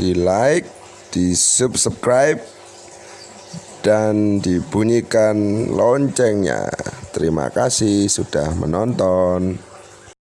di like, di subscribe, dan dibunyikan loncengnya. Terima kasih sudah menonton.